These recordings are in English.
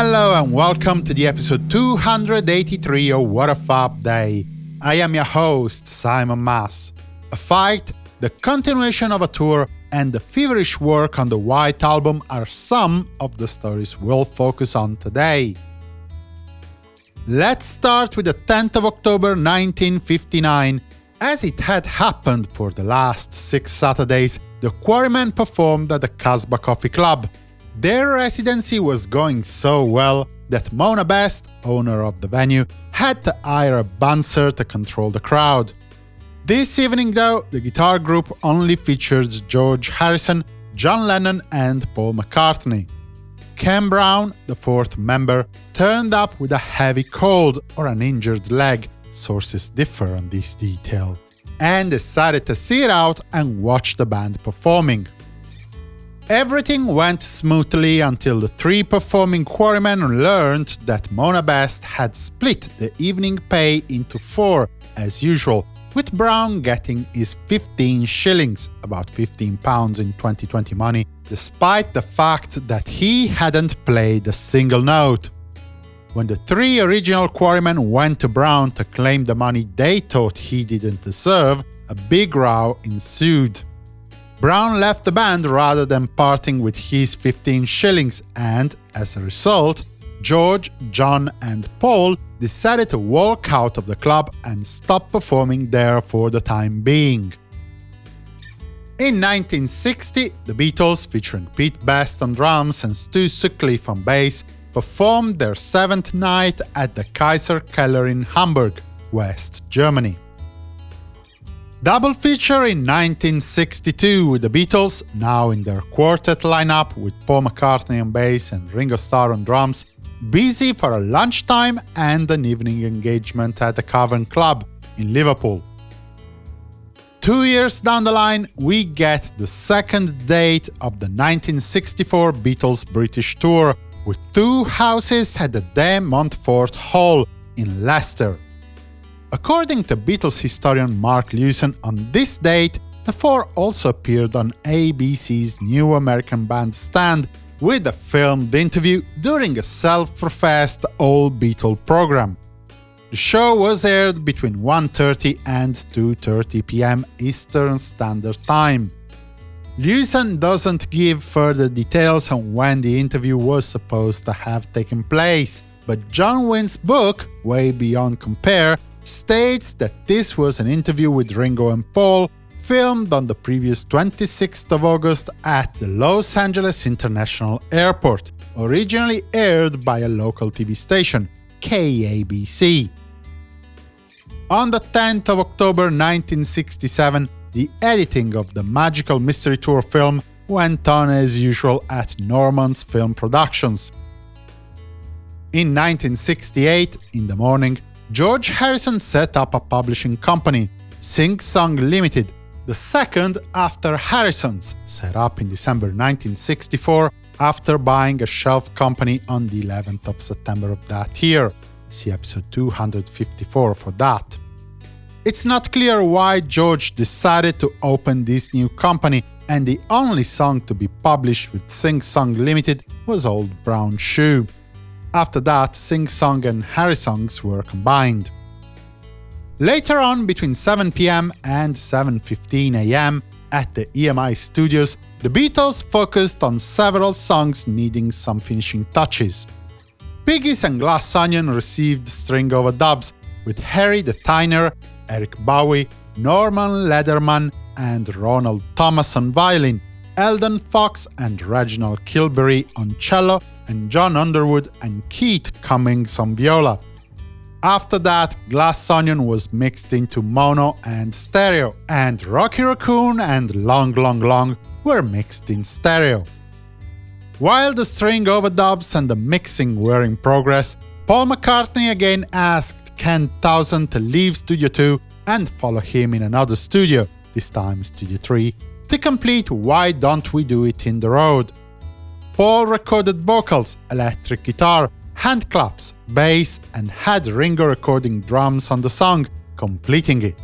Hello and welcome to the episode 283 of What a Fab Day. I am your host, Simon Mas. A fight, the continuation of a tour, and the feverish work on the White Album are some of the stories we'll focus on today. Let's start with the 10th of October 1959. As it had happened for the last six Saturdays, the Quarrymen performed at the Casbah Coffee Club. Their residency was going so well that Mona Best, owner of the venue, had to hire a bouncer to control the crowd. This evening, though, the guitar group only featured George Harrison, John Lennon and Paul McCartney. Ken Brown, the fourth member, turned up with a heavy cold or an injured leg, sources differ on this detail, and decided to see it out and watch the band performing. Everything went smoothly until the three performing quarrymen learned that Mona Best had split the evening pay into four, as usual, with Brown getting his 15 shillings, about 15 pounds in 2020 money, despite the fact that he hadn't played a single note. When the three original quarrymen went to Brown to claim the money they thought he didn't deserve, a big row ensued. Brown left the band rather than parting with his 15 shillings and, as a result, George, John and Paul decided to walk out of the club and stop performing there for the time being. In 1960, the Beatles, featuring Pete Best on drums and Stu Sutcliffe on bass, performed their seventh night at the Kaiserkeller in Hamburg, West Germany. Double feature in 1962 with the Beatles, now in their quartet lineup with Paul McCartney on bass and Ringo Starr on drums, busy for a lunchtime and an evening engagement at the Cavern Club in Liverpool. Two years down the line, we get the second date of the 1964 Beatles British tour, with two houses at the De Montfort Hall in Leicester. According to Beatles historian Mark Lewisohn, on this date, the four also appeared on ABC's New American Bandstand with a filmed interview during a self-professed all-Beatle program. The show was aired between 1.30 and 2.30 pm Eastern Standard Time. Lewisohn doesn't give further details on when the interview was supposed to have taken place, but John Winn's book, Way Beyond Compare, states that this was an interview with Ringo and Paul, filmed on the previous 26th of August at the Los Angeles International Airport, originally aired by a local TV station, KABC. On the 10th of October 1967, the editing of the Magical Mystery Tour film went on as usual at Norman's Film Productions. In 1968, in the morning, George Harrison set up a publishing company, Sing Song Limited, the second after Harrisongs, set up in December 1964 after buying a shelf company on the 11th of September of that year. See episode 254 for that. It's not clear why George decided to open this new company, and the only song to be published with Sing Song Limited was Old Brown Shoe. After that, Sing Song and Harrisongs were combined. Later on, between 7pm and 7.15am, at the EMI studios, the Beatles focused on several songs needing some finishing touches. Piggies and Glass Onion received string overdubs, with Henry Datyner, Eric Bowie, Norman Lederman, and Ronald Thomas on violin, Eldon Fox and Reginald Kilbey on cello, and John Underwood and Keith Cummings on viola. After that, Glass Onion was mixed into mono and stereo, and Rocky Raccoon and Long Long Long were mixed in stereo. While the string overdubs and the mixing were in progress, Paul McCartney again asked Ken Townsend to leave Studio 2 and follow him in another studio, this time Studio 3, to complete Why Don't We Do It in the Road. Paul recorded vocals, electric guitar, hand claps, bass, and had Ringo recording drums on the song, completing it.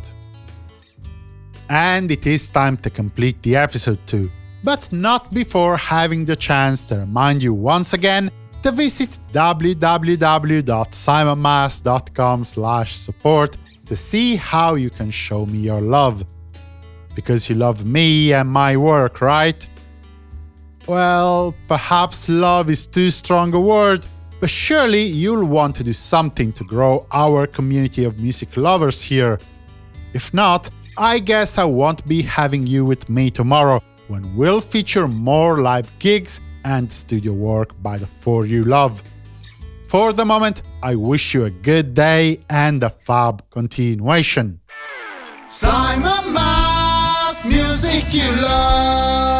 And it is time to complete the episode too, but not before having the chance to remind you once again to visit www.simonmas.com support to see how you can show me your love. Because you love me and my work, right? Well, perhaps love is too strong a word, but surely you'll want to do something to grow our community of music lovers here. If not, I guess I won't be having you with me tomorrow, when we'll feature more live gigs and studio work by the four you love. For the moment, I wish you a good day and a fab continuation. Simon Mas, music you love.